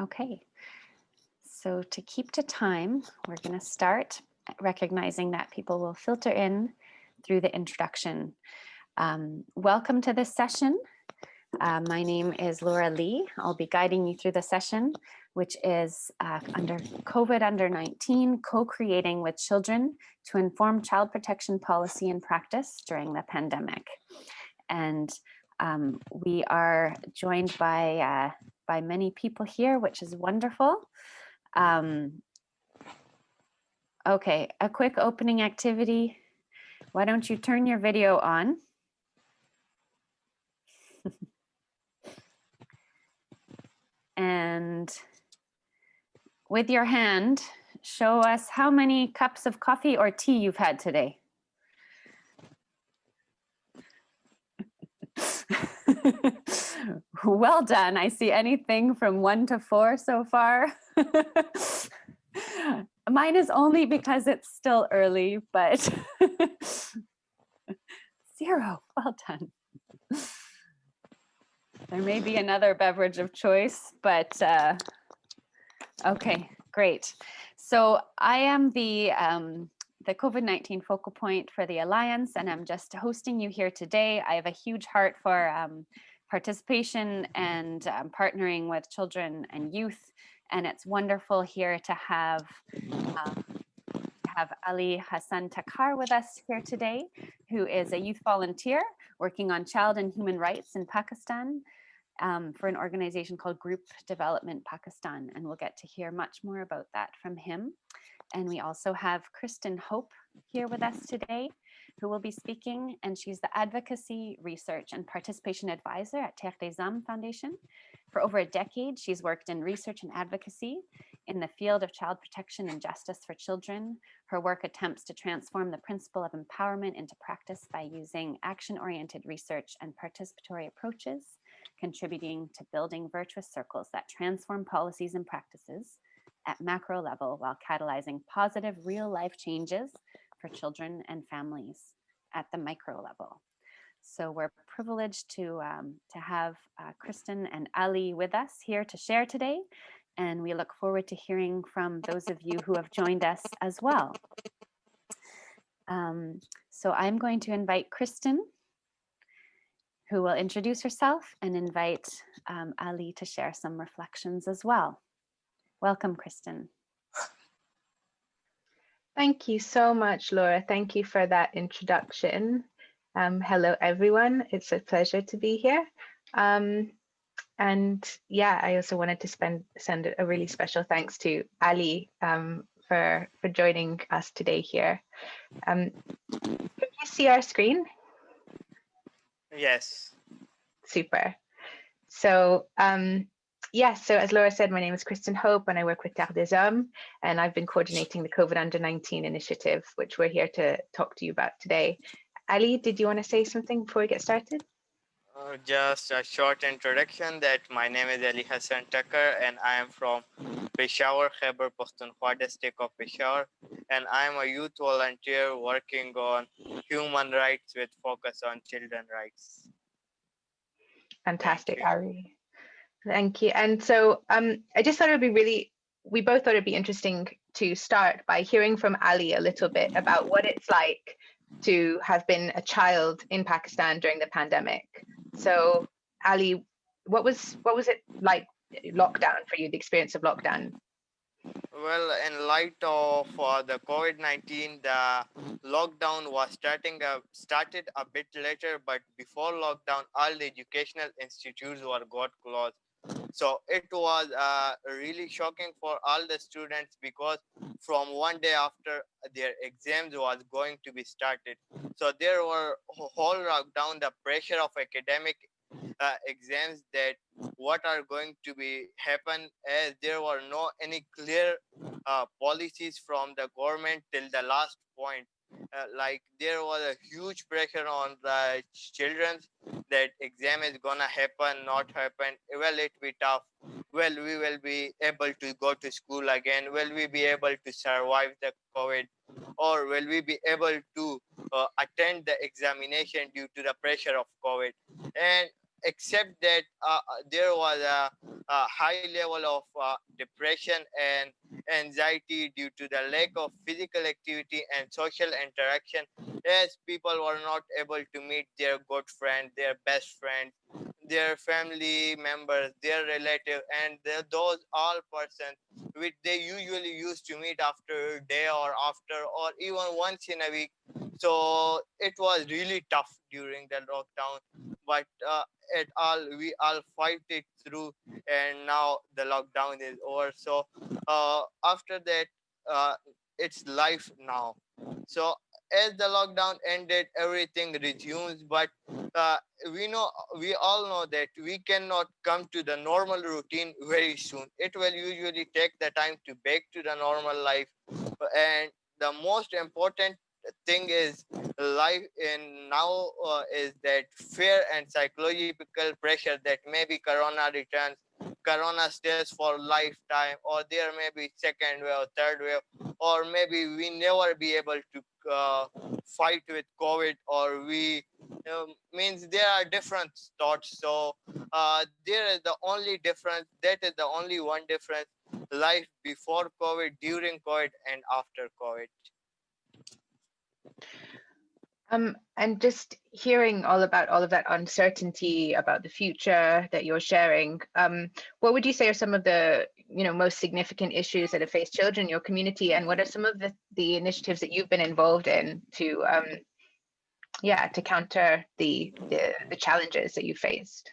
Okay, so to keep to time, we're going to start recognizing that people will filter in through the introduction. Um, welcome to this session. Uh, my name is Laura Lee. I'll be guiding you through the session, which is uh, under COVID under 19, co-creating with children to inform child protection policy and practice during the pandemic. And um, we are joined by, uh, by many people here, which is wonderful. Um, okay, a quick opening activity. Why don't you turn your video on? and with your hand, show us how many cups of coffee or tea you've had today. well done. I see anything from one to four so far. Mine is only because it's still early, but zero. Well done. There may be another beverage of choice, but uh, okay, great. So I am the um, the COVID-19 focal point for the Alliance, and I'm just hosting you here today. I have a huge heart for um, participation and um, partnering with children and youth, and it's wonderful here to have um, have Ali Hassan Takar with us here today, who is a youth volunteer working on child and human rights in Pakistan um, for an organization called Group Development Pakistan, and we'll get to hear much more about that from him. And we also have Kristen Hope here with us today, who will be speaking, and she's the Advocacy, Research and Participation Advisor at Terre des Hommes Foundation. For over a decade, she's worked in research and advocacy in the field of child protection and justice for children. Her work attempts to transform the principle of empowerment into practice by using action-oriented research and participatory approaches, contributing to building virtuous circles that transform policies and practices at macro level while catalyzing positive real life changes for children and families at the micro level. So we're privileged to, um, to have uh, Kristen and Ali with us here to share today. And we look forward to hearing from those of you who have joined us as well. Um, so I'm going to invite Kristen, who will introduce herself and invite um, Ali to share some reflections as well. Welcome, Kristen. Thank you so much, Laura. Thank you for that introduction. Um, hello, everyone. It's a pleasure to be here. Um, and yeah, I also wanted to spend, send a really special thanks to Ali um, for, for joining us today here. Um, can you see our screen? Yes. Super. So um, Yes, so as Laura said, my name is Kristen Hope and I work with Terre des Hommes and I've been coordinating the COVID under 19 initiative, which we're here to talk to you about today. Ali, did you want to say something before we get started? Uh, just a short introduction that my name is Ali Hassan Tucker and I am from Peshawar, Khyber Pakhtunkhwa district of Peshawar and I am a youth volunteer working on human rights with focus on children rights. Fantastic, Ali. Thank you. And so um, I just thought it would be really, we both thought it'd be interesting to start by hearing from Ali a little bit about what it's like to have been a child in Pakistan during the pandemic. So Ali, what was what was it like lockdown for you, the experience of lockdown? Well, in light of uh, the COVID-19, the lockdown was starting started a bit later, but before lockdown, all the educational institutes were got closed so it was uh, really shocking for all the students because from one day after their exams was going to be started. So there were whole down the pressure of academic uh, exams that what are going to be happen as there were no any clear uh, policies from the government till the last point uh, like there was a huge pressure on the children that exam is gonna happen not happen. Will it be tough. Will we will be able to go to school again. Will we be able to survive the covid? Or will we be able to uh, attend the examination due to the pressure of covid? And except that uh, there was a, a, high level of uh, depression and anxiety due to the lack of physical activity and social interaction as people were not able to meet their good friend their best friend their family members their relative and those all persons which they usually used to meet after a day or after or even once in a week. So it was really tough during the lockdown but uh, at all we all fight it through and now the lockdown is over. So uh, after that uh, it's life now. So as the lockdown ended everything resumes but uh, we know we all know that we cannot come to the normal routine very soon. It will usually take the time to back to the normal life and the most important thing is life in now uh, is that fear and psychological pressure that maybe corona returns corona stays for lifetime or there may be second wave or third wave or maybe we never be able to uh, fight with covid or we um, means there are different thoughts. So uh, there is the only difference that is the only one difference life before covid during covid and after covid um, and just hearing all about all of that uncertainty about the future that you're sharing, um, what would you say are some of the you know most significant issues that have faced children in your community, and what are some of the, the initiatives that you've been involved in to um, yeah to counter the, the the challenges that you faced?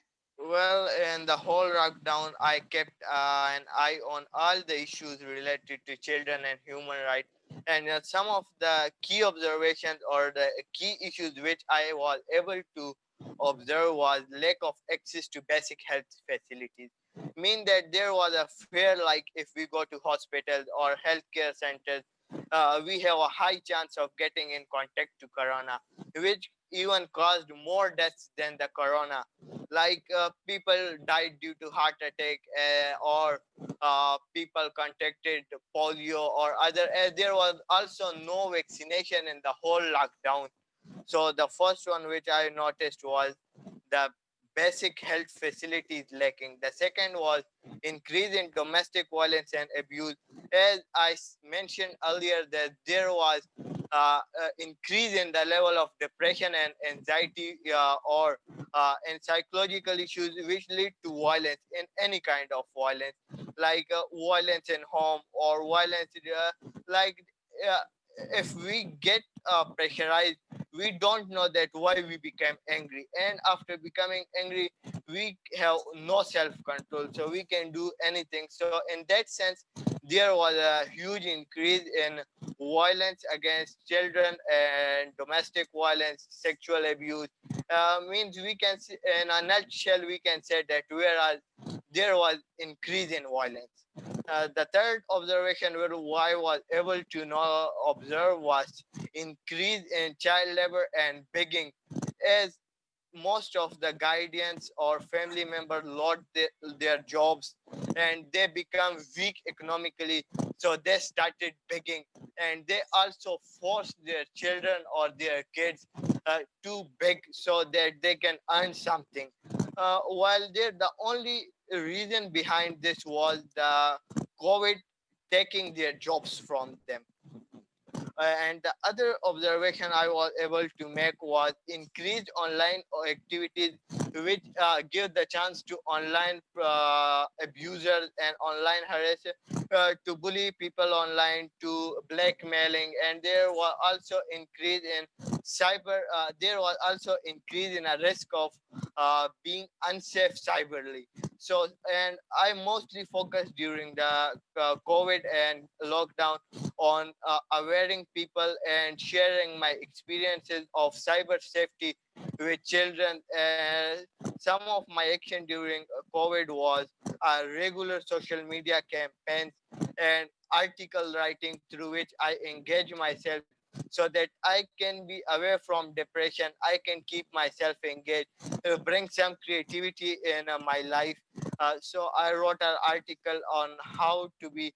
Well, in the whole lockdown, I kept uh, an eye on all the issues related to children and human rights and uh, some of the key observations or the key issues which I was able to observe was lack of access to basic health facilities. Mean that there was a fear like if we go to hospitals or healthcare centers, uh, we have a high chance of getting in contact to corona, which even caused more deaths than the corona like uh, people died due to heart attack uh, or uh, people contracted polio or other uh, there was also no vaccination in the whole lockdown so the first one which i noticed was the basic health facilities lacking. The second was increase in domestic violence and abuse. As I mentioned earlier, that there was uh, uh, increase in the level of depression and anxiety uh, or uh, and psychological issues which lead to violence in any kind of violence, like violence in home or violence like if we get uh, pressurized we don't know that why we became angry. And after becoming angry we have no self-control so we can do anything. So in that sense there was a huge increase in violence against children and domestic violence sexual abuse. Uh, means we can see in a nutshell we can say that whereas there was increase in violence. Uh, the third observation where I was able to know, observe was increase in child labor and begging. As most of the guardians or family members lost their, their jobs and they become weak economically so they started begging and they also forced their children or their kids uh, to beg so that they can earn something uh, while the only reason behind this was the COVID taking their jobs from them. Uh, and the other observation I was able to make was increased online activities which uh, give the chance to online uh, abusers and online harassers to bully people online to blackmailing. And there was also increase in cyber there was also increase in a risk of being unsafe cyberly so and i mostly focused during the uh, covid and lockdown on uh, awareing people and sharing my experiences of cyber safety with children. And some of my action during uh, covid was uh, regular social media campaigns and article writing through which i engage myself so that I can be away from depression. I can keep myself engaged, uh, bring some creativity in uh, my life. Uh, so I wrote an article on how to be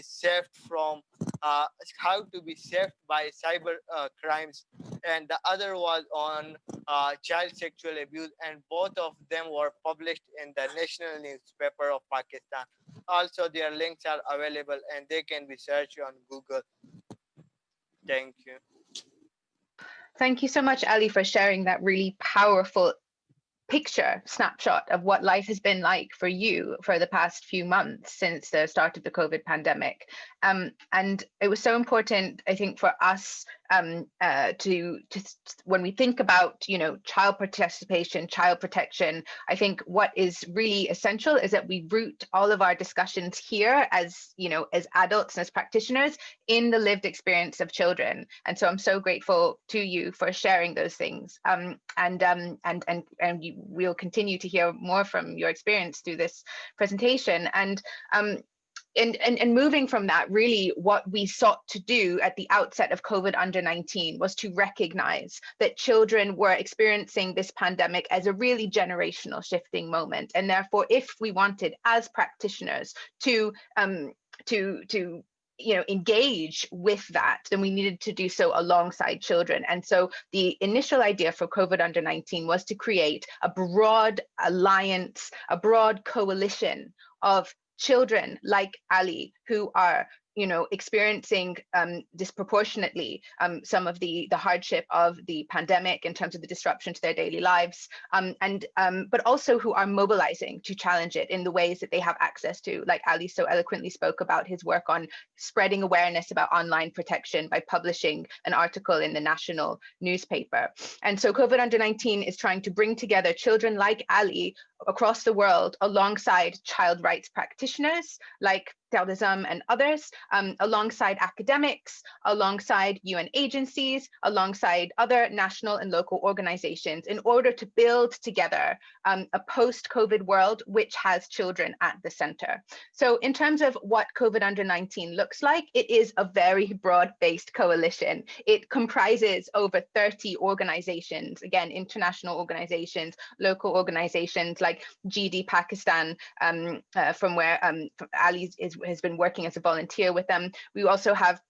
saved from uh, how to be saved by cyber uh, crimes and the other was on uh, child sexual abuse and both of them were published in the national newspaper of pakistan also their links are available and they can be searched on google thank you Thank you so much, Ali, for sharing that really powerful picture snapshot of what life has been like for you for the past few months since the start of the COVID pandemic. Um, and it was so important, I think, for us um, uh, to, to when we think about, you know, child participation, child protection, I think what is really essential is that we root all of our discussions here as, you know, as adults and as practitioners in the lived experience of children. And so I'm so grateful to you for sharing those things. Um, and um, and and and you, we'll continue to hear more from your experience through this presentation. And um, and, and, and moving from that, really what we sought to do at the outset of COVID under 19 was to recognize that children were experiencing this pandemic as a really generational shifting moment. And therefore, if we wanted as practitioners to um, to to you know engage with that then we needed to do so alongside children and so the initial idea for covid under 19 was to create a broad alliance a broad coalition of children like Ali who are you know, experiencing um, disproportionately um, some of the the hardship of the pandemic in terms of the disruption to their daily lives, um, and um, but also who are mobilizing to challenge it in the ways that they have access to. Like Ali so eloquently spoke about his work on spreading awareness about online protection by publishing an article in the national newspaper. And so COVID under 19 is trying to bring together children like Ali across the world alongside child rights practitioners like Terre des Hommes and others, um, alongside academics, alongside UN agencies, alongside other national and local organizations in order to build together um, a post-COVID world which has children at the center. So in terms of what COVID under 19 looks like, it is a very broad-based coalition. It comprises over 30 organizations, again, international organizations, local organizations like GD Pakistan, um, uh, from where um, Ali is has been working as a volunteer with them. We also have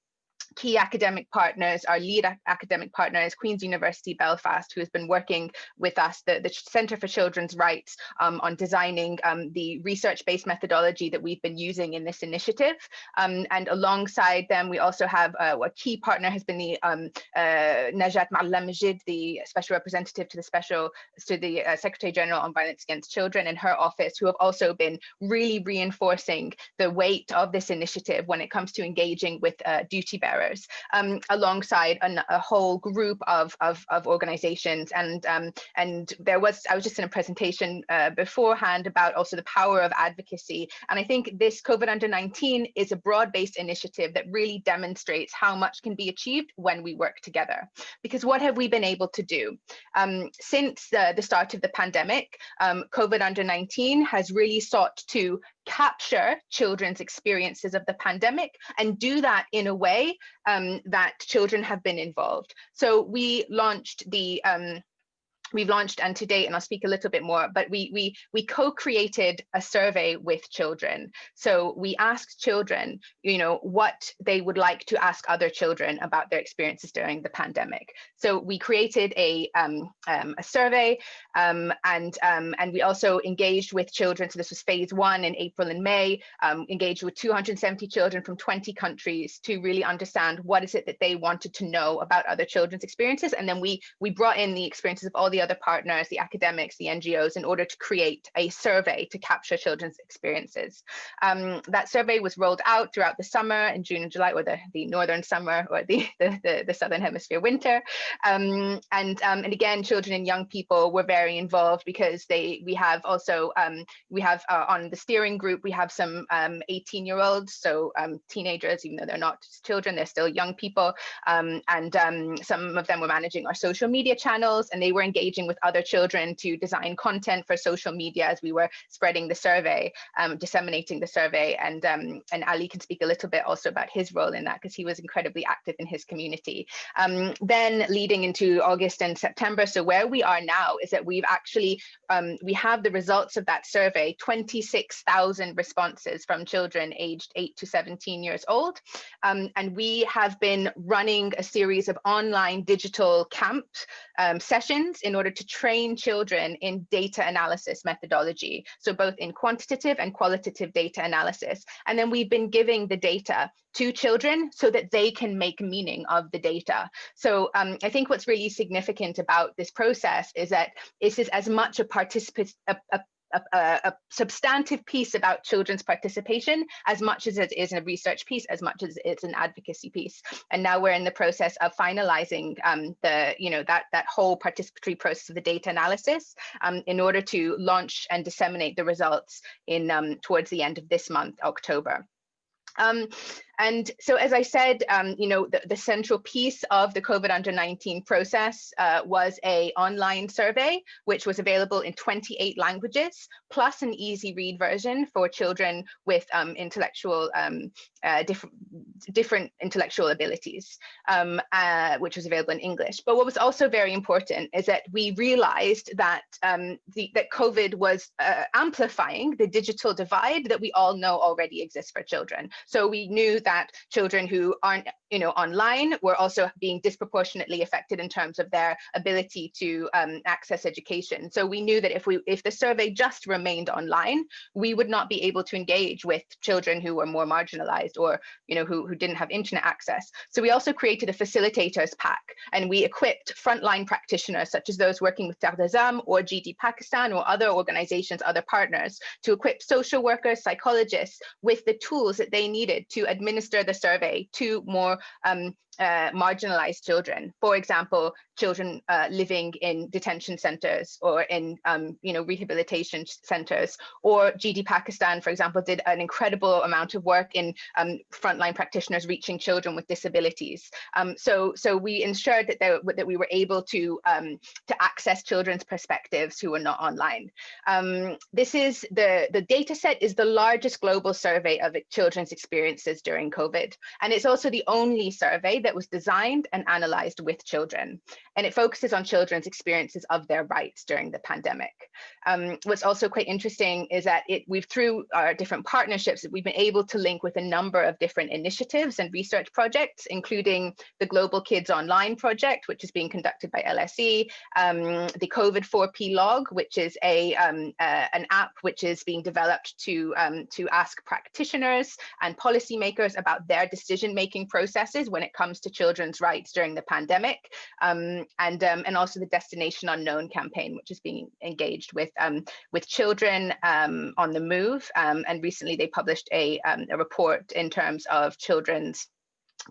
key academic partners, our lead academic partner is Queen's University Belfast, who has been working with us, the, the Centre for Children's Rights, um, on designing um, the research-based methodology that we've been using in this initiative. Um, and alongside them, we also have uh, a key partner has been the um, uh, Najat Ma'allam the special representative to the special to the uh, Secretary General on Violence Against Children in her office, who have also been really reinforcing the weight of this initiative when it comes to engaging with uh, duty bearers um, alongside an, a whole group of, of, of organizations. And, um, and there was, I was just in a presentation uh, beforehand about also the power of advocacy. And I think this COVID under 19 is a broad-based initiative that really demonstrates how much can be achieved when we work together. Because what have we been able to do? Um, since uh, the start of the pandemic, um, COVID under 19 has really sought to capture children's experiences of the pandemic and do that in a way um, that children have been involved. So we launched the um, we've launched and to date and i'll speak a little bit more but we we we co-created a survey with children. So we asked children you know what they would like to ask other children about their experiences during the pandemic. So we created a um, um, a survey um, and um, and we also engaged with children. So this was phase one in april and may um, engaged with 270 children from 20 countries to really understand what is it that they wanted to know about other children's experiences. And then we we brought in the experiences of all the the other partners, the academics, the NGOs, in order to create a survey to capture children's experiences. Um, that survey was rolled out throughout the summer in June and July, or the, the northern summer or the, the, the, the southern hemisphere winter. Um, and, um, and again, children and young people were very involved because they we have also, um, we have uh, on the steering group, we have some 18 um, year olds, so um, teenagers, even though they're not children, they're still young people. and some of them were managing our social media channels and they were engaged engaging with other children to design content for social media as we were spreading the survey, um, disseminating the survey. And, um, and Ali can speak a little bit also about his role in that because he was incredibly active in his community. Um, then leading into August and September. So where we are now is that we've actually, um, we have the results of that survey, 26,000 responses from children aged 8 to 17 years old. Um, and we have been running a series of online digital camp um, sessions in order to train children in data analysis methodology. So both in quantitative and qualitative data analysis. And then we've been giving the data to children so that they can make meaning of the data. So um, I think what's really significant about this process is that this is as much a participant, a, a a, a, substantive piece about children's participation as much as it is a research piece, as much as it's an advocacy piece. And now we're in the process of finalizing um, the, you know, that, that whole participatory process of the data analysis um, in order to launch and disseminate the results in um, towards the end of this month, October. Um, and so, as I said, um, you know, the, the, central piece of the COVID under 19 process uh, was a online survey, which was available in 28 languages, plus an easy read version for children with um, intellectual, um, uh, different, different intellectual abilities, um, uh, which was available in English. But what was also very important is that we realized that um, the, that COVID was uh, amplifying the digital divide that we all know already exists for children. So we knew that children who aren't you know online were also being disproportionately affected in terms of their ability to um, access education. So we knew that if we if the survey just remained online we would not be able to engage with children who were more marginalized or you know who, who didn't have internet access. So we also created a facilitators pack and we equipped frontline practitioners such as those working with Terre des Hommes or GD Pakistan or other organizations other partners to equip social workers psychologists with the tools that they needed to administer the survey to more um, uh, marginalized children. For example, children uh, living in detention centers or in um, you know rehabilitation centers. Or GD Pakistan for example did an incredible amount of work in um, frontline practitioners reaching children with disabilities. Um, so so we ensured that they, that we were able to um, to access children's perspectives who were not online. Um, this is the the data set is the largest global survey of children's experiences during COVID. And it's also the only survey that was designed and analyzed with children and it focuses on children's experiences of their rights during the pandemic. Um, what's also quite interesting is that it, we've through our different partnerships, we've been able to link with a number of different initiatives and research projects, including the Global Kids Online project, which is being conducted by LSE, um, the COVID 4P log, which is a um, uh, an app which is being developed to um, to ask practitioners and policymakers about their decision-making processes when it comes to children's rights during the pandemic. Um, and um, and also the Destination Unknown campaign, which is being engaged with um, with children um, on the move. Um, and recently, they published a, a report in terms of children's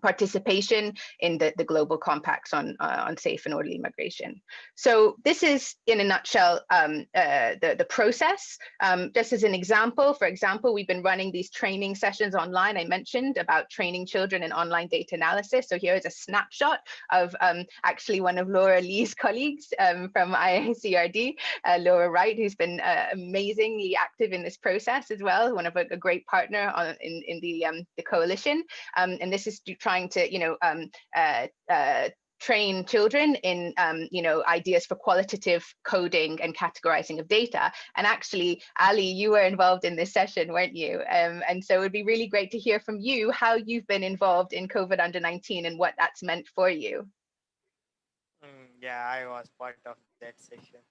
participation in the, the global compacts on, uh, on safe and orderly migration. So this is, in a nutshell, um, uh, the, the process. Um, just as an example, for example, we've been running these training sessions online. I mentioned about training children in online data analysis. So here is a snapshot of um, actually one of Laura Lee's colleagues um, from IICRD, uh, Laura Wright, who's been uh, amazingly active in this process as well, one of a, a great partner on, in, in the, um, the coalition. Um, and this is trying to, you know, um, uh, uh, train children in um, you know ideas for qualitative coding and categorizing of data. And actually ali you were involved in this session weren't you? Um, and so it would be really great to hear from you how you've been involved in covid under 19 and what that's meant for you. Mm, yeah i was part of that session.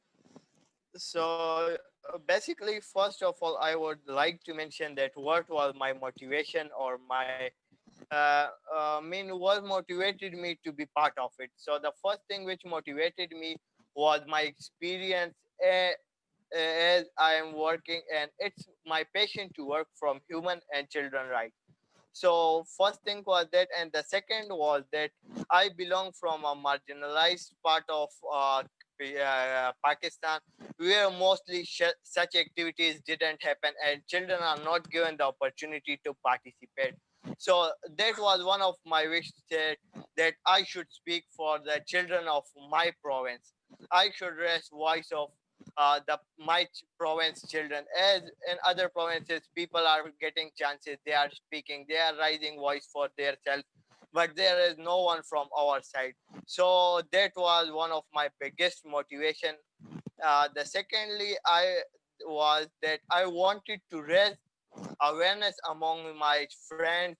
So uh, basically first of all i would like to mention that what was my motivation or my uh, uh, mean what motivated me to be part of it. So the first thing which motivated me was my experience uh, as i am working and it's my passion to work from human and children right? So first thing was that and the second was that i belong from a marginalized part of uh, uh, Pakistan, where mostly such activities didn't happen and children are not given the opportunity to participate so that was one of my wishes that, that i should speak for the children of my province. I should raise voice of uh, the my province children. As in other provinces people are getting chances. They are speaking. They are rising voice for themselves but there is no one from our side. So that was one of my biggest motivation. Uh, the secondly i was that i wanted to raise awareness among my friends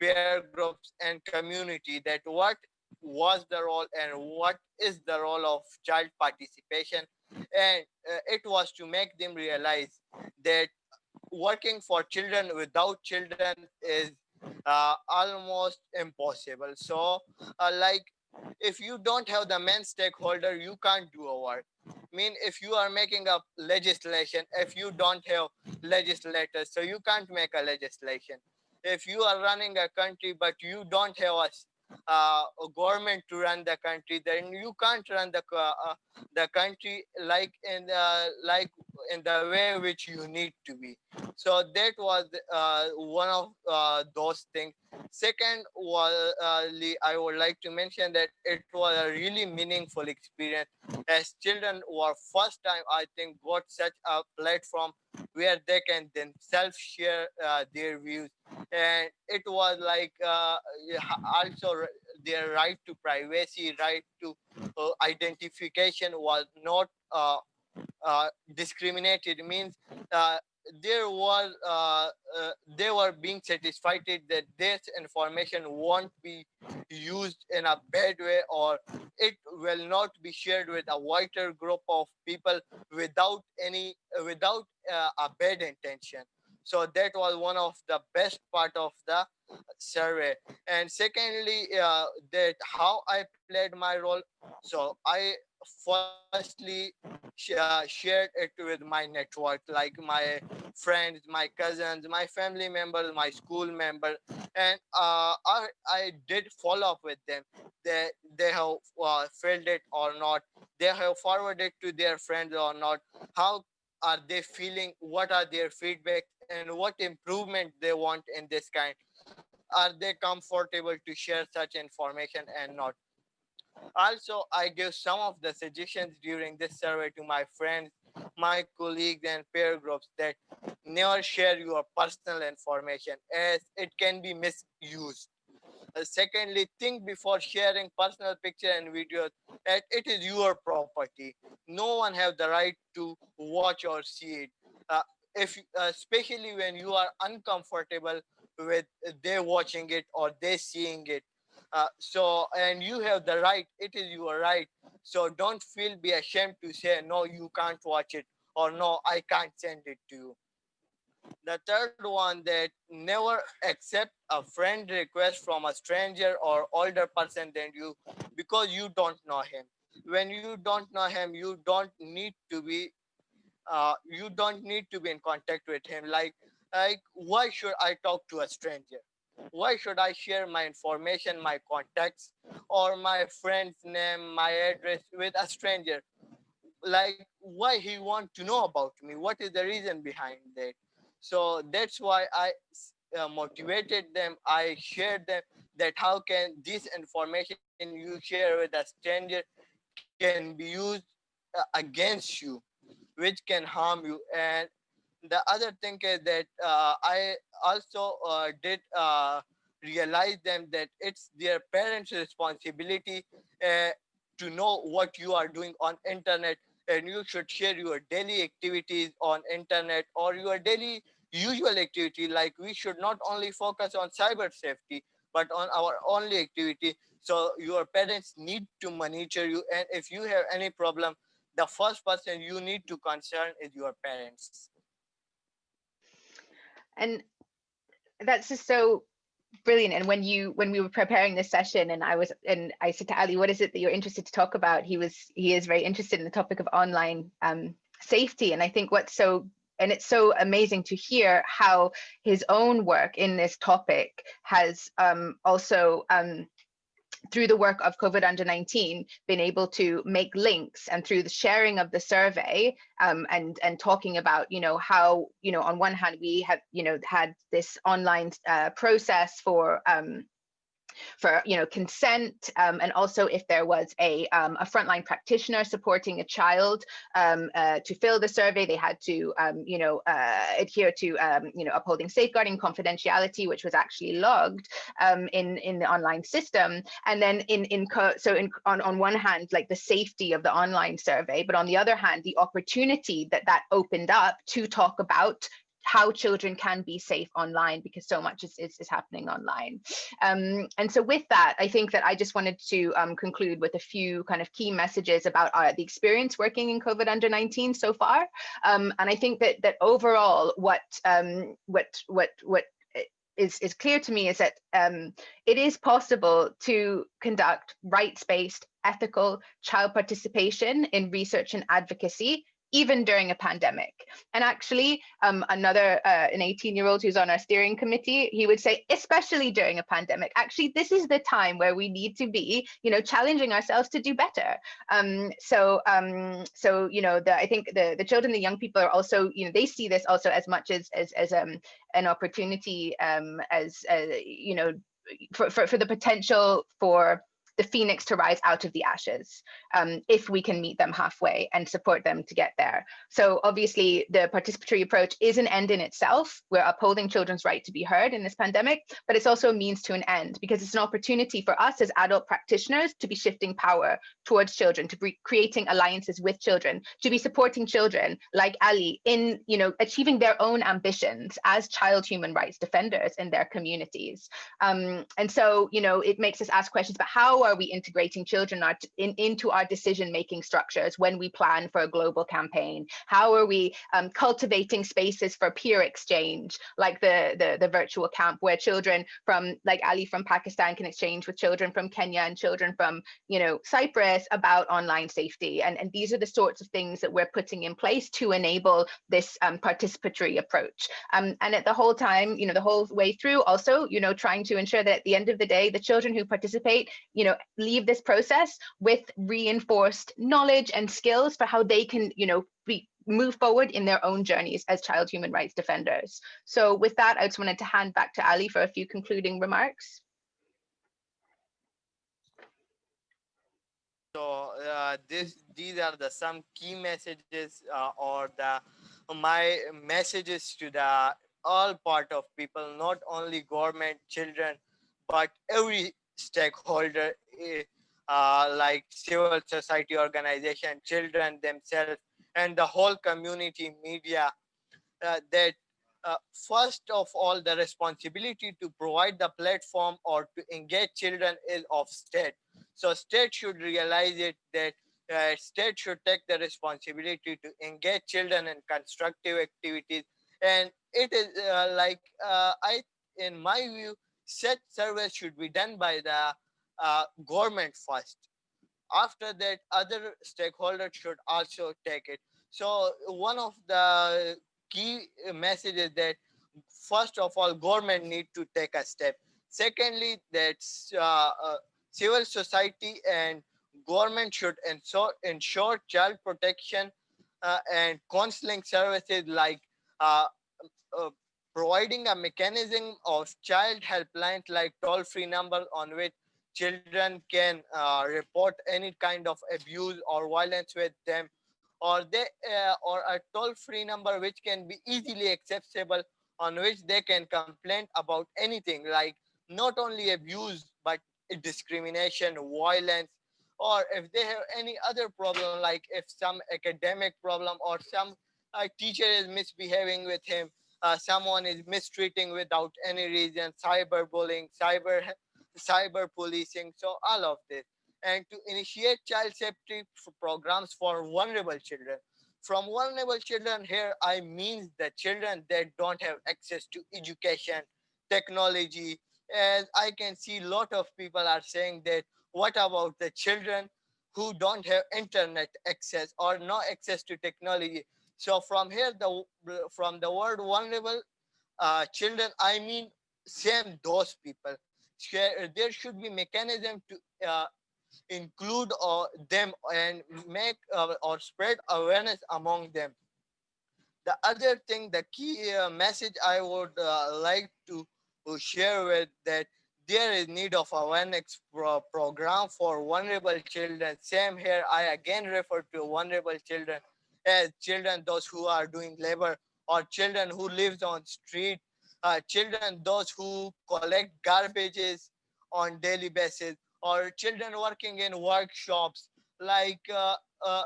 peer groups and community that what was the role and what is the role of child participation. And uh, it was to make them realize that working for children without children is uh, almost impossible. So uh, like if you don't have the main stakeholder you can't do a work mean if you are making a legislation if you don't have legislators so you can't make a legislation. If you are running a country but you don't have a uh, a government to run the country then you can't run the uh, the country like in the like in the way which you need to be. So that was uh, one of uh, those things second was uh, i would like to mention that it was a really meaningful experience. As children were first time i think got such a platform where they can themselves share uh, their views. And it was like uh, also their right to privacy right to uh, identification was not uh, uh, discriminated means there was uh, uh, they were being satisfied that this information won't be used in a bad way or it will not be shared with a wider group of people without any without uh, a bad intention. So that was one of the best part of the survey. And secondly uh, that how i played my role. So i firstly sh- uh, shared it with my network like my friends my cousins my family members my school members and uh, I, I did follow up with them. They they have uh, filled it or not. They have forwarded to their friends or not. How are they feeling? What are their feedback? And what improvement they want in this kind? Are they comfortable to share such information and not also i give some of the suggestions during this survey to my friends my colleagues and peer groups that never share your personal information as it can be misused uh, secondly, think before sharing personal picture and videos that it is your property. No one have the right to watch or see it. Uh, if uh, especially when you are uncomfortable with they watching it or they seeing it. Uh, so and you have the right. It is your right. So don't feel be ashamed to say no. You can't watch it or no. I can't send it to you the third one that never accept a friend request from a stranger or older person than you because you don't know him when you don't know him you don't need to be uh, you don't need to be in contact with him like like why should i talk to a stranger why should i share my information my contacts or my friend's name my address with a stranger? Like why he want to know about me? What is the reason behind that? So that's why I uh, motivated them. I shared them that how can this information you share with a stranger can be used uh, against you which can harm you and the other thing is that uh, i also uh, did uh, realize them that it's their parents responsibility uh, to know what you are doing on internet and you should share your daily activities on internet or your daily usual activity. Like we should not only focus on cyber safety but on our only activity. So your parents need to monitor you and if you have any problem the first person you need to concern is your parents And that's just so brilliant. And when you when we were preparing this session and I was and I said to Ali, what is it that you're interested to talk about? He was he is very interested in the topic of online um, safety. And I think what's so and it's so amazing to hear how his own work in this topic has um, also um, through the work of COVID under 19, been able to make links and through the sharing of the survey um, and, and talking about, you know, how, you know, on one hand, we have, you know, had this online uh, process for um, for you know consent um, and also if there was a, um, a frontline practitioner supporting a child um, uh, to fill the survey they had to um, you know uh, adhere to um, you know upholding safeguarding confidentiality which was actually logged um, in in the online system. And then in in so in on, on one hand like the safety of the online survey but on the other hand the opportunity that that opened up to talk about how children can be safe online because so much is, is, is happening online. Um, and so with that, I think that I just wanted to um, conclude with a few kind of key messages about our, the experience working in COVID under 19 so far. Um, and I think that that overall what um, what what what is, is clear to me is that um, it is possible to conduct rights-based ethical child participation in research and advocacy even during a pandemic. And actually, um, another, uh, an 18 year old who's on our steering committee, he would say, especially during a pandemic, actually, this is the time where we need to be, you know, challenging ourselves to do better. Um, so, um, so, you know, the, I think the, the children, the young people are also, you know, they see this also as much as, as, as um, an opportunity um, as, uh, you know, for, for, for the potential for the phoenix to rise out of the ashes um, if we can meet them halfway and support them to get there. So obviously the participatory approach is an end in itself. We're upholding children's right to be heard in this pandemic, but it's also a means to an end because it's an opportunity for us as adult practitioners to be shifting power towards children, to be creating alliances with children, to be supporting children like Ali in you know achieving their own ambitions as child human rights defenders in their communities. Um, and so you know it makes us ask questions about how are we integrating children in, into our decision-making structures when we plan for a global campaign? How are we um, cultivating spaces for peer exchange, like the, the, the virtual camp where children from, like Ali from Pakistan can exchange with children from Kenya and children from, you know, Cyprus about online safety. And, and these are the sorts of things that we're putting in place to enable this um, participatory approach. Um, and at the whole time, you know, the whole way through also, you know, trying to ensure that at the end of the day, the children who participate, you know, know, leave this process with reinforced knowledge and skills for how they can, you know, be, move forward in their own journeys as child human rights defenders. So with that, I just wanted to hand back to Ali for a few concluding remarks. So uh, this, these are the some key messages uh, or the my messages to the all part of people, not only government, children, but every stakeholder eh, uh, like civil society organization, children themselves, and the whole community media uh, that uh, first of all, the responsibility to provide the platform or to engage children is of state. So state should realize it that uh, state should take the responsibility to engage children in constructive activities. And it is uh, like, uh, I, in my view, such service should be done by the uh, government first. After that, other stakeholders should also take it. So one of the key messages that first of all, government need to take a step. Secondly, that uh, uh, civil society and government should ensure, ensure child protection uh, and counseling services like uh, uh, providing a mechanism of child helplines like toll-free number on which children can uh, report any kind of abuse or violence with them or they uh, or a toll-free number which can be easily accessible on which they can complain about anything like not only abuse but discrimination violence or if they have any other problem like if some academic problem or some uh, teacher is misbehaving with him uh, someone is mistreating without any reason, cyberbullying, cyber cyber policing, so all of this. And to initiate child safety programs for vulnerable children. From vulnerable children here, I mean the children that don't have access to education, technology. As I can see, a lot of people are saying that, what about the children who don't have internet access or no access to technology? So from here, the from the word vulnerable uh, children, I mean same those people. There should be mechanism to uh, include uh, them and make uh, or spread awareness among them. The other thing, the key uh, message I would uh, like to share with that there is need of awareness pro program for vulnerable children. Same here, I again refer to vulnerable children as children, those who are doing labor or children who lives on street, uh, children, those who collect garbages on daily basis or children working in workshops like uh, uh,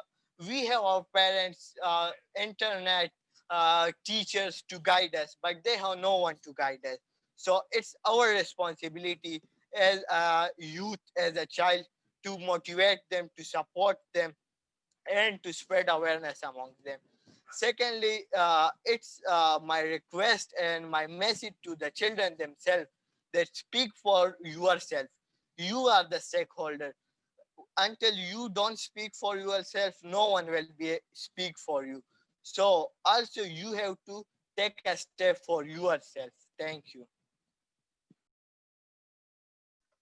we have our parents, uh, internet uh, teachers to guide us, but they have no one to guide us. So it's our responsibility as a youth, as a child, to motivate them, to support them, and to spread awareness among them. Secondly, uh, it's uh, my request and my message to the children themselves that speak for yourself. You are the stakeholder. Until you don't speak for yourself, no one will be speak for you. So also you have to take a step for yourself. Thank you.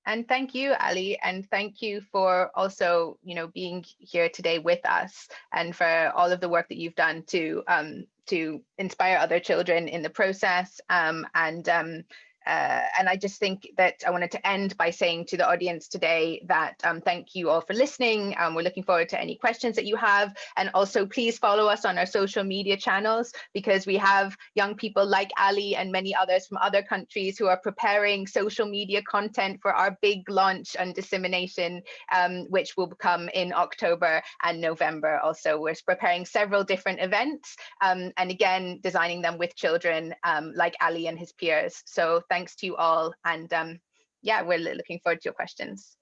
And thank you, Ali, and thank you for also, you know, being here today with us and for all of the work that you've done to um, to inspire other children in the process um, and um, uh, and I just think that I wanted to end by saying to the audience today that um, thank you all for listening. Um, we're looking forward to any questions that you have. And also please follow us on our social media channels because we have young people like Ali and many others from other countries who are preparing social media content for our big launch and dissemination, um, which will come in October and November. Also, we're preparing several different events um, and again, designing them with children um, like Ali and his peers. So thanks to you all. And um, yeah, we're looking forward to your questions.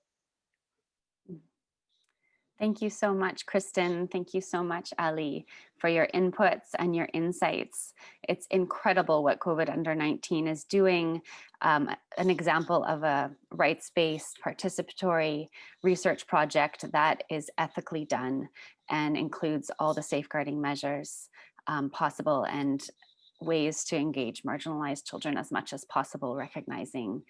Thank you so much, Kristen. Thank you so much, Ali, for your inputs and your insights. It's incredible what COVID under 19 is doing. Um, an example of a rights-based participatory research project that is ethically done and includes all the safeguarding measures um, possible and ways to engage marginalized children as much as possible, recognizing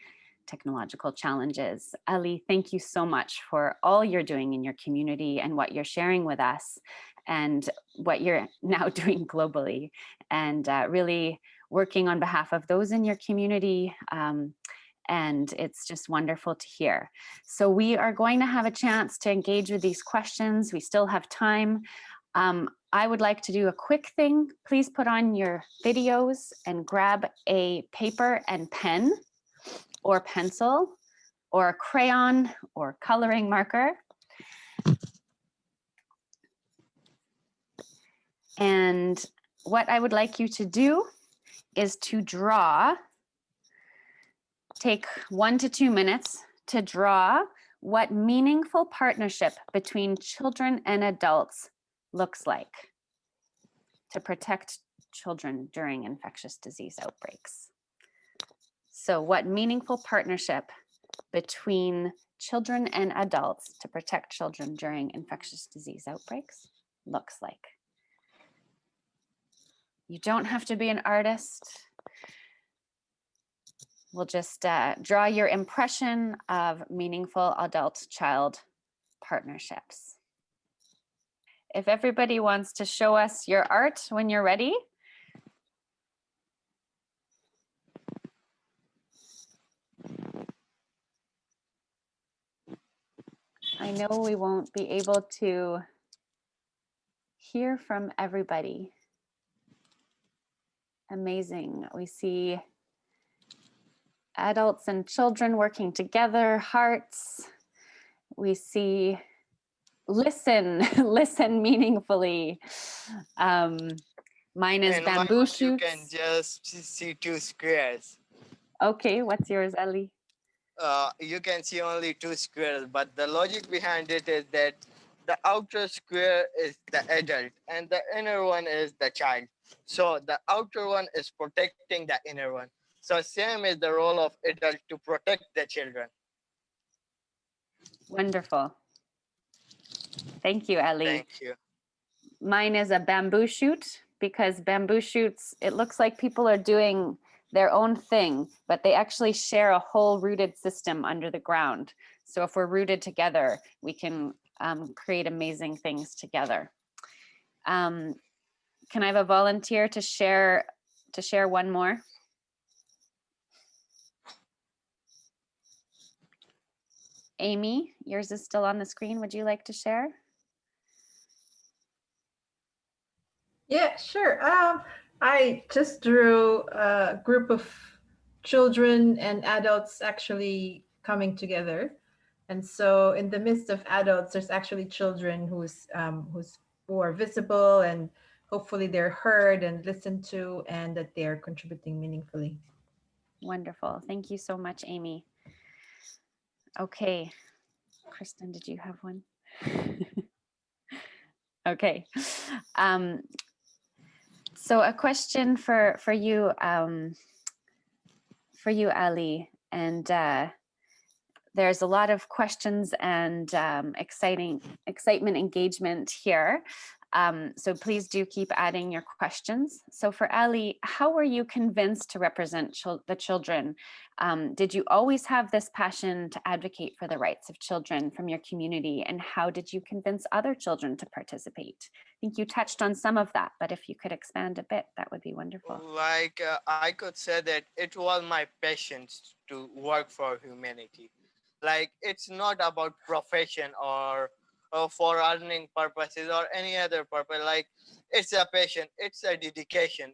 technological challenges. Ali, thank you so much for all you're doing in your community and what you're sharing with us and what you're now doing globally and uh, really working on behalf of those in your community. Um, and it's just wonderful to hear. So we are going to have a chance to engage with these questions. We still have time. Um, I would like to do a quick thing. Please put on your videos and grab a paper and pen or pencil or a crayon or coloring marker. And what I would like you to do is to draw, take one to two minutes to draw what meaningful partnership between children and adults looks like to protect children during infectious disease outbreaks. So what meaningful partnership between children and adults to protect children during infectious disease outbreaks looks like. You don't have to be an artist. We'll just uh, draw your impression of meaningful adult-child partnerships if everybody wants to show us your art when you're ready. I know we won't be able to hear from everybody. Amazing. We see adults and children working together, hearts. We see listen, listen meaningfully. Um, mine is And bamboo You can just see two squares. Okay, what's yours, Ali? uh, you can see only two squares, but the logic behind it is that the outer square is the adult and the inner one is the child. So the outer one is protecting the inner one. So same is the role of adult to protect the children. Wonderful. Thank you, Ellie. Thank you. Mine is a bamboo shoot because bamboo shoots, it looks like people are doing their own thing, but they actually share a whole rooted system under the ground. So if we're rooted together, we can um, create amazing things together. Um, can I have a volunteer to share to share one more? Amy, yours is still on the screen. Would you like to share? Yeah, sure. Um, I just drew a group of children and adults actually coming together. And so in the midst of adults, there's actually children who's um, who's who are visible and hopefully they're heard and listened to and that they're contributing meaningfully. Wonderful. Thank you so much, Amy. Okay. Kristen, did you have one? okay. Um, so a question for for you, um, for you, Ali, and uh, there's a lot of questions and um, exciting excitement engagement here. Um, so please do keep adding your questions. So for Ali, how were you convinced to represent the children? Um, did you always have this passion to advocate for the rights of children from your community? And how did you convince other children to participate? I think you touched on some of that, but if you could expand a bit, that would be wonderful. Like uh, I could say that it was my passion to work for humanity. Like it's not about profession or uh, for earning purposes or any other purpose like it's a passion it's a dedication.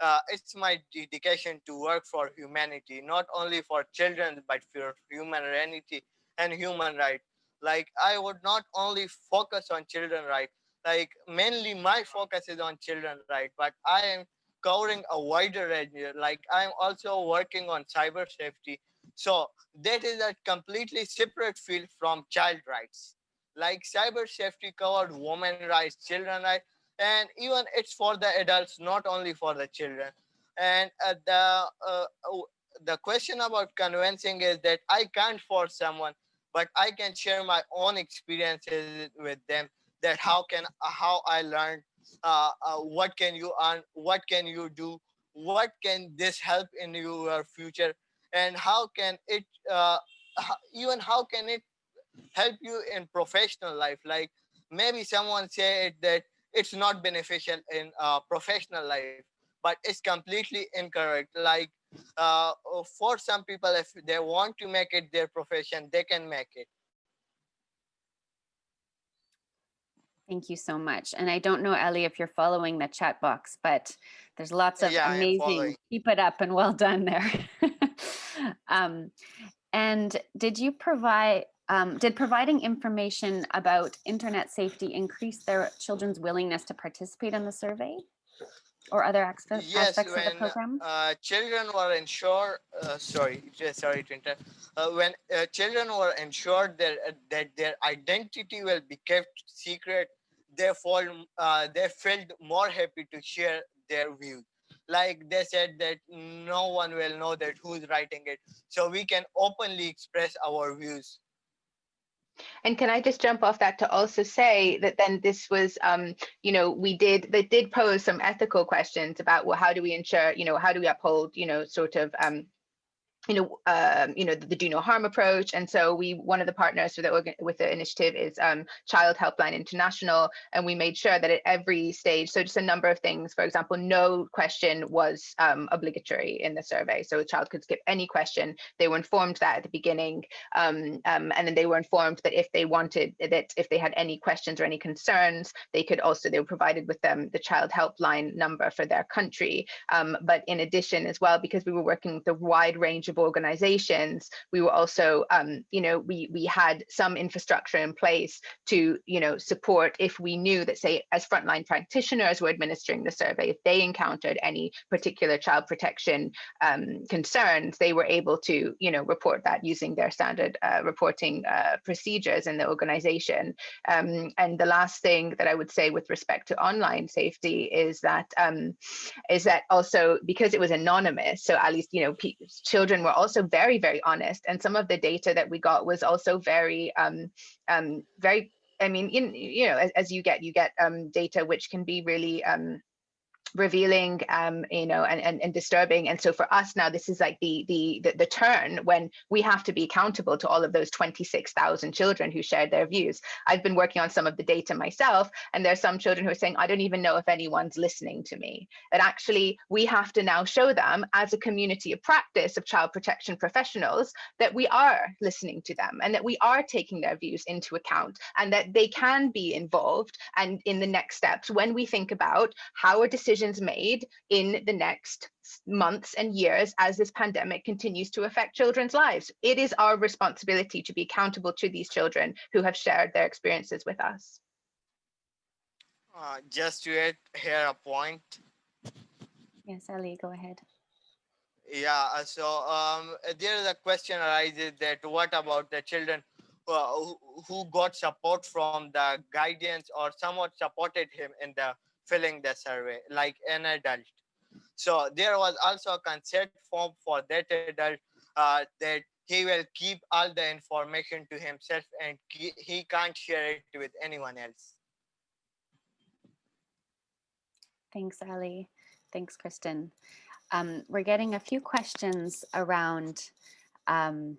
Uh, it's my dedication to work for humanity not only for children but for humanity and human right like i would not only focus on children right like mainly my focus is on children right but i am covering a wider range. Like i'm also working on cyber safety. So that is a completely separate field from child rights like cyber safety covered women rights, children rights, and even it's for the adults, not only for the children. And uh, the uh, oh, the question about convincing is that I can't force someone, but I can share my own experiences with them. That how can how I learned, uh, uh, what can you earn, what can you do, what can this help in your future, and how can it uh, even how can it help you in professional life like maybe someone said that it's not beneficial in uh, professional life but it's completely incorrect like uh, for some people if they want to make it their profession they can make it Thank you so much. And I don't know, Ellie, if you're following the chat box, but there's lots of Yeah, amazing, keep it up and well done there. um, and did you provide, um, did providing information about internet safety increase their children's willingness to participate in the survey? Or other aspe- yes aspects of the when program? uh, children were ensured uh, sorry sorry to interrupt uh, when uh, children were ensured that, uh, that their identity will be kept secret they fall uh, they felt more happy to share their views like they said that no one will know that who's writing it so we can openly express our views And can I just jump off that to also say that then this was, um, you know, we did, they did pose some ethical questions about, well, how do we ensure, you know, how do we uphold, you know, sort of um, you know, um, you know, the, the, do no harm approach. And so we, one of the partners for the with the initiative is um, Child Helpline International, and we made sure that at every stage, so just a number of things, for example, no question was um, obligatory in the survey. So a child could skip any question. They were informed that at the beginning, um, um, and then they were informed that if they wanted, that if they had any questions or any concerns, they could also, they were provided with them the Child Helpline number for their country. Um, but in addition as well, because we were working with a wide range of organizations, we were also, um, you know, we we had some infrastructure in place to, you know, support if we knew that, say, as frontline practitioners were administering the survey, if they encountered any particular child protection um, concerns, they were able to, you know, report that using their standard uh, reporting uh, procedures in the organization. Um, and the last thing that I would say with respect to online safety is that um, is that also because it was anonymous, so at least you know children were also very, very honest. And some of the data that we got was also very, um, um, very, I mean, in, you know, as, as you get, you get um, data which can be really, um, revealing um you know and, and and disturbing. And so for us now this is like the, the the the turn when we have to be accountable to all of those 26,000 children who shared their views. I've been working on some of the data myself and there's some children who are saying i don't even know if anyone's listening to me. That actually we have to now show them as a community of practice of child protection professionals that we are listening to them and that we are taking their views into account and that they can be involved and in the next steps. When we think about how a decision decisions made in the next months and years as this pandemic continues to affect children's lives. It is our responsibility to be accountable to these children who have shared their experiences with us. Uh, just to add here a point. Yes, Ali, go ahead. Yeah, uh, so um, there is a question arises that what about the children uh, who, who got support from the guidance or somewhat supported him in the filling the survey like an adult. So there was also a consent form for that adult uh, that he will keep all the information to himself and he can't share it with anyone else. Thanks, Ali. Thanks, Kristen. Um, we're getting a few questions around um,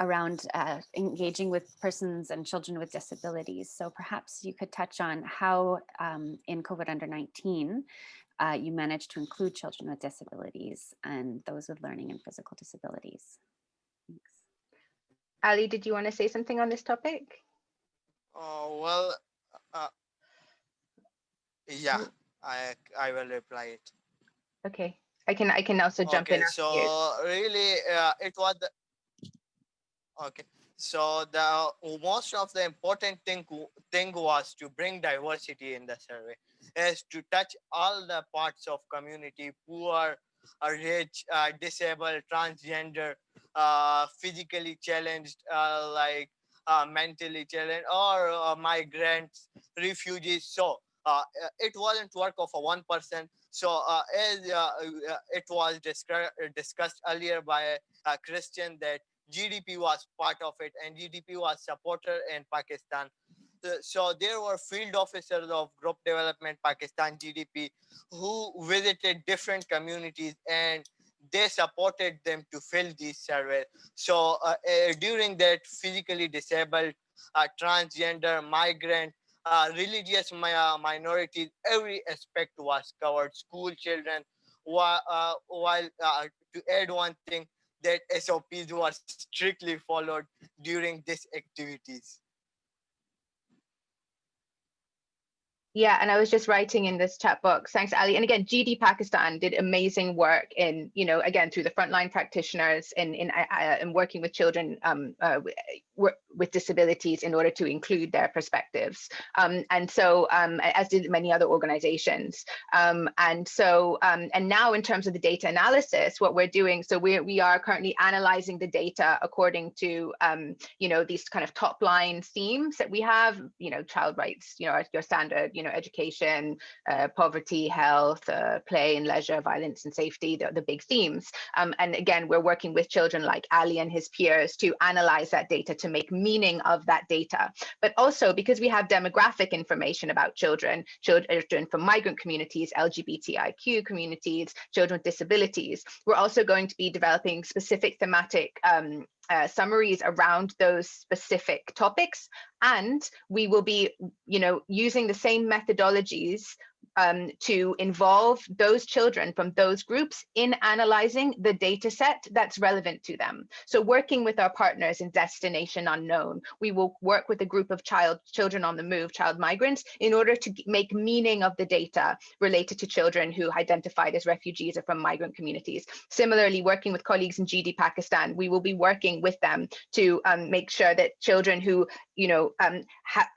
around uh, engaging with persons and children with disabilities. So perhaps you could touch on how um, in COVID under 19, uh, you managed to include children with disabilities and those with learning and physical disabilities. Thanks. Ali, did you want to say something on this topic? Oh, well, uh, yeah, I, I will reply it. Okay, I can I can also jump okay, in. So really, uh, it was the, Okay, so the most of the important thing thing was to bring diversity in the survey, is to touch all the parts of community, poor, uh, rich, uh, disabled, transgender, uh, physically challenged, uh, like uh, mentally challenged, or uh, migrants, refugees. So it wasn't work of a one person. So as it was discussed earlier by Christian that GDP was part of it and GDP was supported in Pakistan. So there were field officers of Group Development Pakistan GDP who visited different communities and they supported them to fill these surveys. So uh, uh, during that physically disabled, uh, transgender, migrant, uh, religious mi uh, minorities, every aspect was covered, school children, while, uh, while to add one thing, that SOPs were strictly followed during these activities. Yeah, and I was just writing in this chat box. Thanks, Ali. And again, GD Pakistan did amazing work in, you know, again through the frontline practitioners in in, uh, in working with children um, uh, with disabilities in order to include their perspectives. Um, and so, um, as did many other organizations. Um, and so, um, and now in terms of the data analysis, what we're doing, so we we are currently analyzing the data according to, um, you know, these kind of top line themes that we have, you know, child rights, you know, your standard, you know, education, uh, poverty, health, uh, play and leisure, violence and safety, the, the big themes. And again, we're working with children like Ali and his peers to analyze that data to make meaning of that data. But also because we have demographic information about children, children from migrant communities, LGBTIQ communities, children with disabilities, we're also going to be developing specific thematic um, uh, summaries around those specific topics and we will be you know using the same methodologies um, to involve those children from those groups in analyzing the data set that's relevant to them. So working with our partners in Destination Unknown, we will work with a group of child children on the move, child migrants, in order to make meaning of the data related to children who identified as refugees or from migrant communities. Similarly, working with colleagues in GD Pakistan, we will be working with them to um, make sure that children who you know um,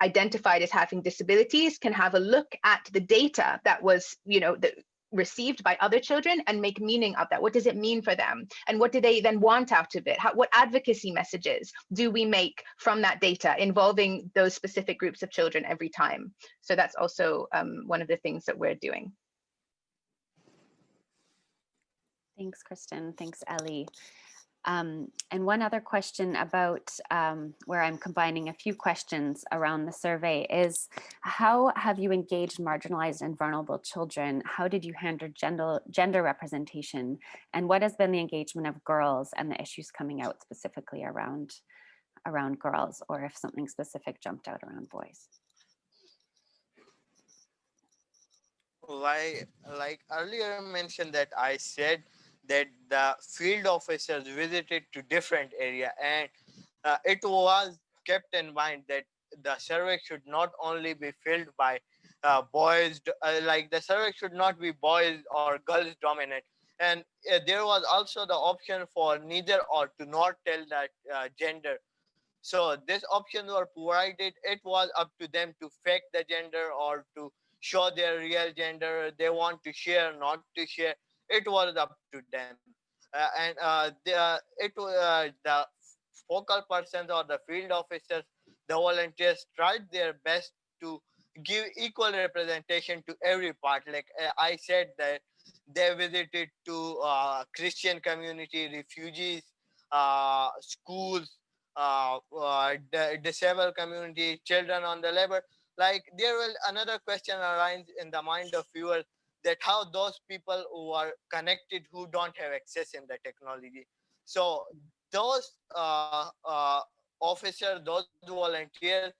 identified as having disabilities can have a look at the data that was, you know, the, received by other children and make meaning of that. What does it mean for them? And what do they then want out of it? How, what advocacy messages do we make from that data involving those specific groups of children every time? So that's also um, one of the things that we're doing. Thanks, Kristen. Thanks, Ellie. Um, and one other question about um, where I'm combining a few questions around the survey is how have you engaged marginalized and vulnerable children? How did you handle gender, gender representation? And what has been the engagement of girls and the issues coming out specifically around, around girls or if something specific jumped out around boys? like like earlier mentioned that I said that the field officers visited to different area and uh, it was kept in mind that the survey should not only be filled by uh, boys uh, like the survey should not be boys or girls dominant. And uh, there was also the option for neither or to not tell that uh, gender. So this options were provided. It was up to them to fake the gender or to show their real gender. They want to share not to share it was up to them. Uh, and uh, the, it uh, the focal persons or the field officers the volunteers tried their best to give equal representation to every part. Like uh, i said that they visited to uh, christian community refugees uh, schools uh, uh, disabled community children on the labor. Like there will another question arise in the mind of viewers that how those people who are connected who don't have access in the technology. So those uh, uh, officers those volunteers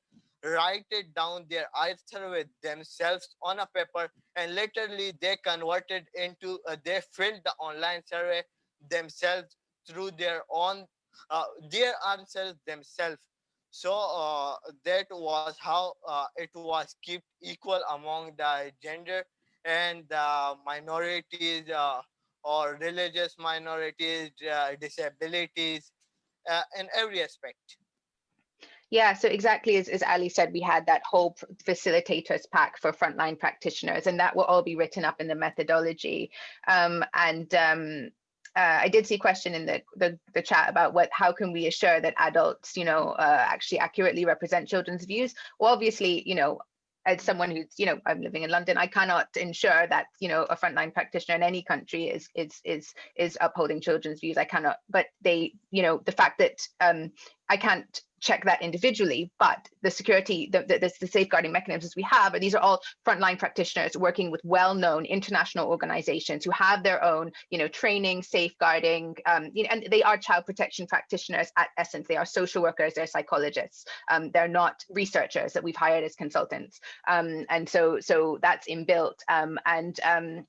write it down their answer with themselves on a paper and literally they converted into uh, they filled the online survey themselves through their own uh, their answers themselves. So uh, that was how uh, it was kept equal among the gender and the minorities uh, or religious minorities, uh, disabilities, uh, in every aspect. Yeah, so exactly as, as Ali said, we had that whole facilitators pack for frontline practitioners, and that will all be written up in the methodology. Um, and um, uh, I did see a question in the, the, the chat about what how can we assure that adults, you know, uh, actually accurately represent children's views. Well, obviously, you know, as someone who's, you know, I'm living in London, I cannot ensure that, you know, a frontline practitioner in any country is is is is upholding children's views. I cannot, but they, you know, the fact that um, I can't check that individually, but the security, the, the, the, safeguarding mechanisms we have, and these are all frontline practitioners working with well-known international organizations who have their own, you know, training, safeguarding, um, you know, and they are child protection practitioners at essence. They are social workers, they're psychologists. Um, they're not researchers that we've hired as consultants. Um, and so, so that's inbuilt. Um, and um,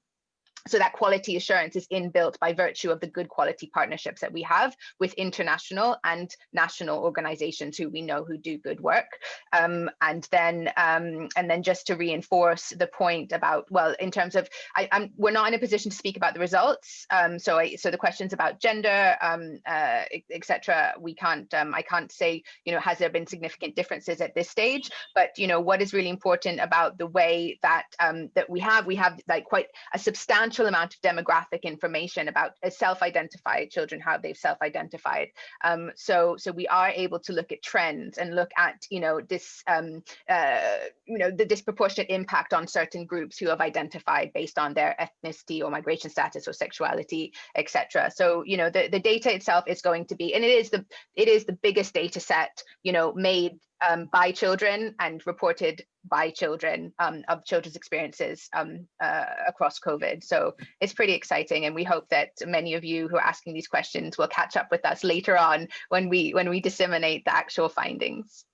so that quality assurance is inbuilt by virtue of the good quality partnerships that we have with international and national organizations who we know who do good work. Um, and then um, and then just to reinforce the point about, well, in terms of, I, am we're not in a position to speak about the results. Um, so I, so the questions about gender, um, uh, etc. we can't, um, I can't say, you know, has there been significant differences at this stage? But, you know, what is really important about the way that um, that we have, we have like quite a substantial substantial amount of demographic information about self-identified children, how they've self-identified. Um, so, so we are able to look at trends and look at, you know, this, um, uh, you know, the disproportionate impact on certain groups who have identified based on their ethnicity or migration status or sexuality, etc. So, you know, the, the data itself is going to be, and it is the, it is the biggest data set, you know, made um, by children and reported by children um, of children's experiences um, uh, across COVID. So it's pretty exciting, and we hope that many of you who are asking these questions will catch up with us later on when we when we disseminate the actual findings.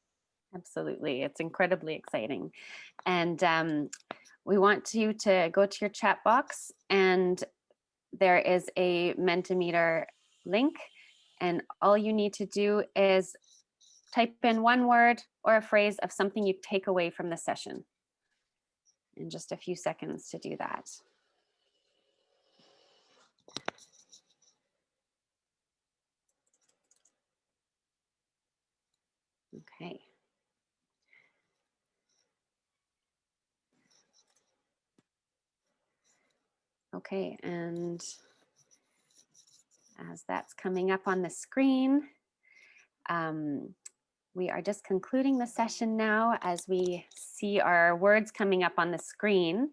Absolutely, it's incredibly exciting, and um, we want you to go to your chat box, and there is a Mentimeter link, and all you need to do is type in one word or a phrase of something you take away from the session. In just a few seconds to do that. Okay. Okay, and as that's coming up on the screen, um, we are just concluding the session now as we see our words coming up on the screen.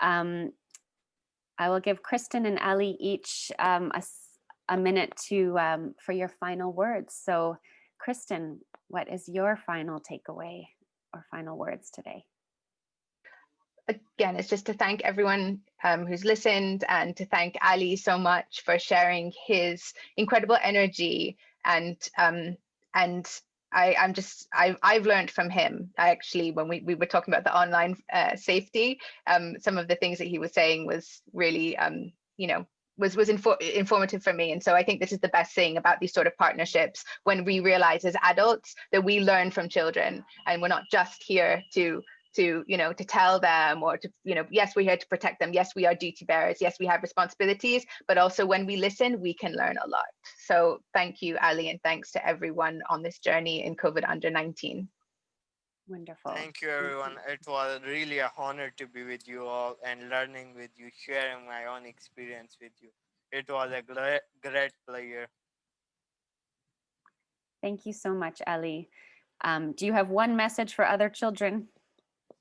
Um, I will give Kristen and Ali each um, a, a minute to um, for your final words. So Kristen, what is your final takeaway or final words today? again, it's just to thank everyone um, who's listened and to thank Ali so much for sharing his incredible energy and um, and I, I'm just I've I've learned from him. I actually when we, we were talking about the online uh, safety, um, some of the things that he was saying was really um, you know was was infor informative for me and so i think this is the best thing about these sort of partnerships when we realize as adults that we learn from children and we're not just here to to you know to tell them or to you know yes we're here to protect them yes we are duty bearers yes we have responsibilities but also when we listen we can learn a lot so thank you ali and thanks to everyone on this journey in covid under 19 Wonderful. Thank you, everyone. It was really a honor to be with you all and learning with you, sharing my own experience with you. It was a great, great pleasure. Thank you so much, Ali. Um, do you have one message for other children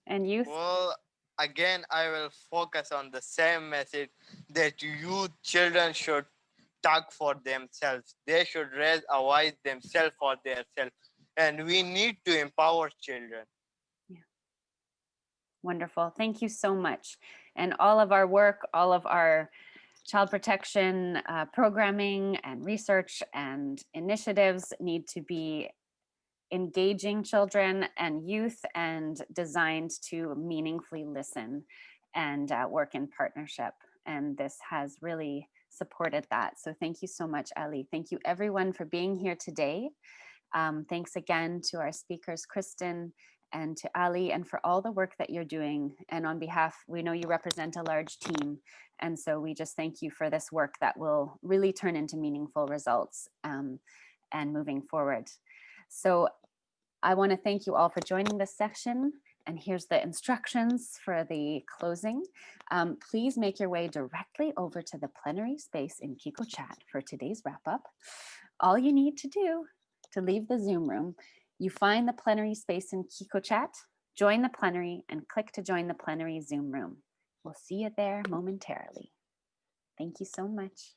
and youth? Well, again, I will focus on the same message that youth children should talk for themselves. They should raise a voice themselves for themselves. And we need to empower children. Yeah. Wonderful. Thank you so much. And all of our work, all of our child protection uh, programming and research and initiatives need to be engaging children and youth and designed to meaningfully listen and uh, work in partnership. And this has really supported that. So thank you so much, Ali. Thank you everyone for being here today. Um, thanks again to our speakers, Kristen and to Ali and for all the work that you're doing. And on behalf, we know you represent a large team. And so we just thank you for this work that will really turn into meaningful results um, and moving forward. So I want to thank you all for joining this section. And here's the instructions for the closing. Um, please make your way directly over to the plenary space in QiqoChat for today's wrap up. All you need to do to leave the Zoom room, you find the plenary space in QiqoChat, join the plenary and click to join the plenary Zoom room. We'll see you there momentarily. Thank you so much.